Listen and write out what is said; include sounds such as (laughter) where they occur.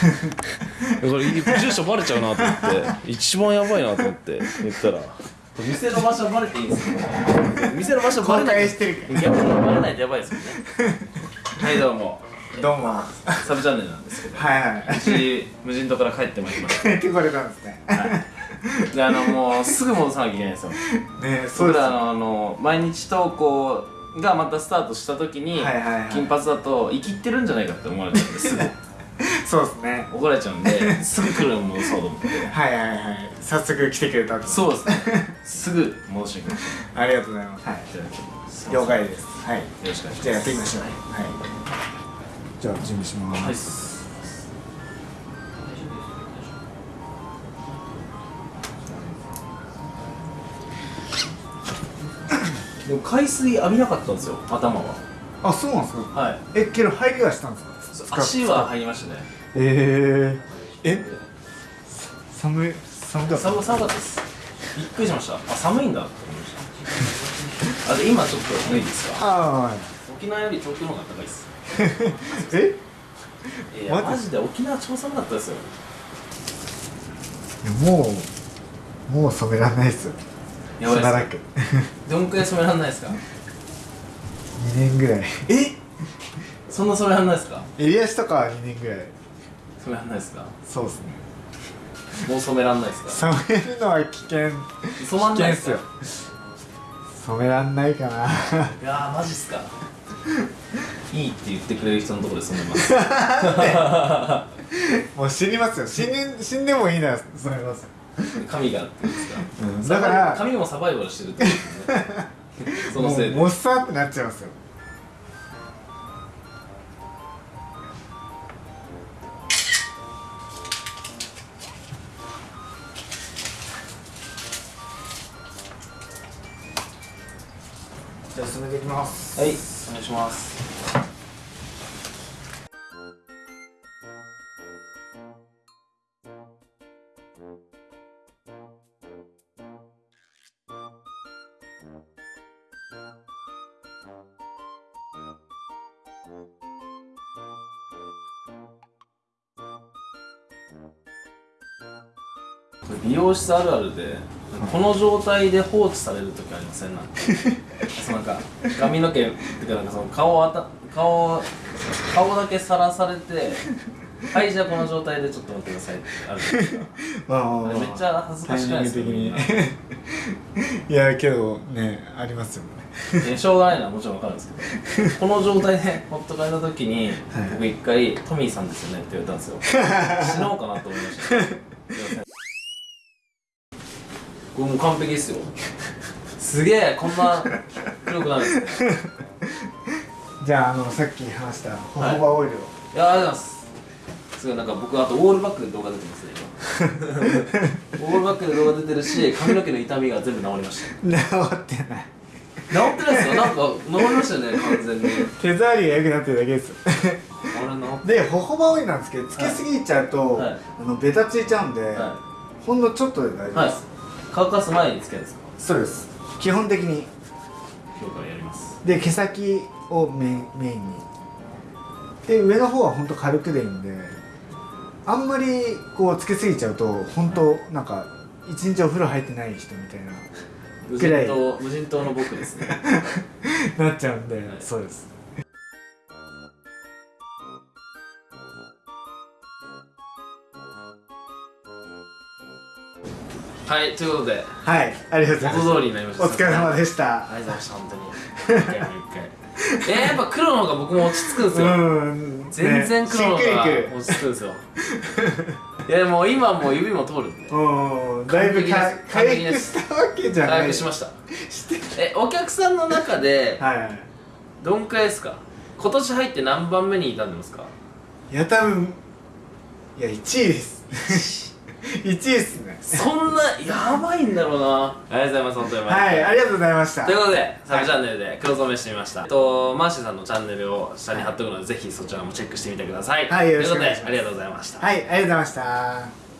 (laughs) これ住所バレちゃうなと思って。一番やばいなと思って言ったら。店の場所バレていいんですよ。店の場所バレない。してる逆にバレないとやばいですよね。はいどうも。どうも。サブチャンネルなんですけど。はいはうち無人島から帰ってまいりましい帰ってこれたんですね。た、はい、であのもうすぐ戻さなきゃいけないんですよ。ねそうですあのあの毎日投稿がまたスタートした時に、はいはいはい金髪だと生きってるんじゃないかって思われちゃうんですぐそうですね。怒られちゃうんで (laughs) すぐ来るの戻そうと思って。はいはいはい。早速来てくれたんで。すそうですね。(laughs) すぐ戻してきましありがとうございます。はい了解です。はい。よろしくお願いします。じゃあやっていきましょう。はい。じゃあ準備します、はい。でも海水浴びなかったんですよ頭は。あそうなんですか。はい。えけど入りはしたんですか？足は入りましたね。えー、え？寒い寒かった。寒寒かったです。びっくりしました。あ寒いんだ。って思いましたあで今ちょっと脱いですか？ああはい。沖縄より東京の方が高いです。(laughs) え？いやマジ？マジで沖縄超寒かったですよ。もうもう染めらんないっすよ。やばいですかしばらく。どんくらい染めらんないですか？(laughs) 2年ぐらい。え？そんな染めらんないですか？襟足とかは2年ぐらい。染めらんないですか？そうっすね。もう染めらんないですか？染めるのは危険。染まんないっすよ。染めらんないかな。いやーマジっすか？いいって言ってくれる人のところで染めます。(laughs) もう死にますよ。死に死んでもいいなら染めます髪がって言うんですか、うん。だから髪もサバイバルしてるってことですね。(laughs) そのせいで。もっさーってなっちゃいますよじゃあ進めていきます。はいお願いします。これ美容室あるあるで。この状態で放置される時ありません？なんか。(laughs) そうなんか髪の毛ってかなんかその顔をあた顔顔だけさらされて (laughs) はいじゃあこの状態でちょっと待ってくださいってあるじゃないですか。まあまあまあめっちゃ恥ずかしくないですかに。いやけどねありますよね。しょうがないのはもちろんわかるんですけど。この状態でほっとかれた時に、僕一回「トミーさんですよね」って言われたんですよ。死のうかなと思いましたこれもう完璧ですよ。すげえこんな黒くなる (laughs) じゃああのさっき話したホホバオイルを、いやありがとうございます。すごいなんか僕あとオールバックで動画出てますね今。オールバックで動画出てるし髪の毛の痛みが全部治りました。治ってない。治ってないですよ。なんか治りましたよね完全に。手触りが良くなってるだけです。でホホバオイルなんですけどつけすぎちゃうと、はい。あのベタついちゃうんで、はほんのちょっとで大丈い、はい夫です、、乾かす前につけるんですか？そうです。基本的に。今日からやります。で毛先をメインメインに。で上の方はほんと軽くでいいんであんまりこうつけすぎちゃうと本当なんか一日お風呂入ってない人みたいな無ぐらい。人島無人島の僕ですね。(laughs) なっちゃうんで、い。そうですはいということで。はいありがとうございます。元通りになりました。お疲れ様でしあたりがとうございました本当に。一回一回。えー、やっぱ黒の方が僕も落ち着くんですよ、うん全然黒の方が落ち着くんですよ。いやもう今もう指も通るんで。うんだいぶか完璧です回復したわけじゃない。回復しました。えお客さんの中ではい。どんくらいですか？今年入って何番目に傷んでますか？いや多分いや1位です (laughs) (laughs) 1位ですね。そんなやばいんだろうな。ありがとうございます本当にはいありがとうございました。ということで、サブチャンネルで黒染めしてみました。えっと、マーシーさんのチャンネルを下に貼っておくので、ぜひそちらもチェックしてみてください。はいよろしくということでお願いしますありがとうございました。はいありがとうございました